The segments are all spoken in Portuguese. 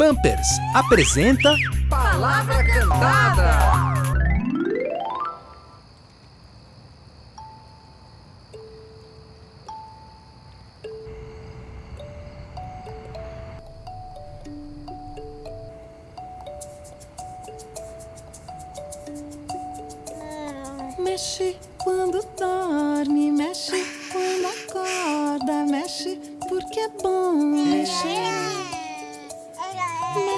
Pampers apresenta Palavra Cantada. Mexe quando dorme, mexe quando acorda, mexe porque é bom mexer.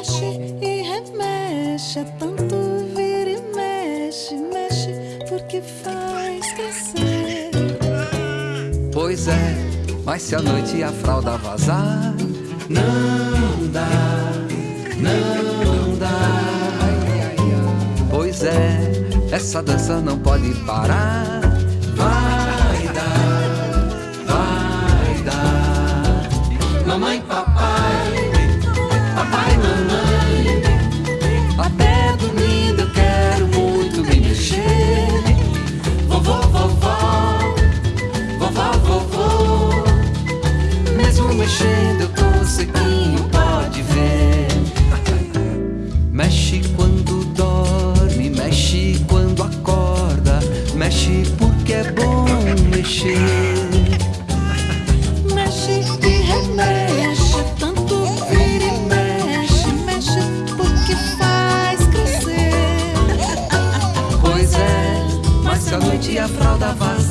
Mexe e remexe, é tanto vira e mexe, mexe porque faz crescer. Pois é, mas se a noite a fralda vazar, não dá, não dá. Pois é, essa dança não pode parar. Mexer. Mexe e remexe, tanto vira e mexe, mexe porque faz crescer. Pois é, mas se a noite a fralda vazar,